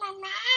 妈妈。奶奶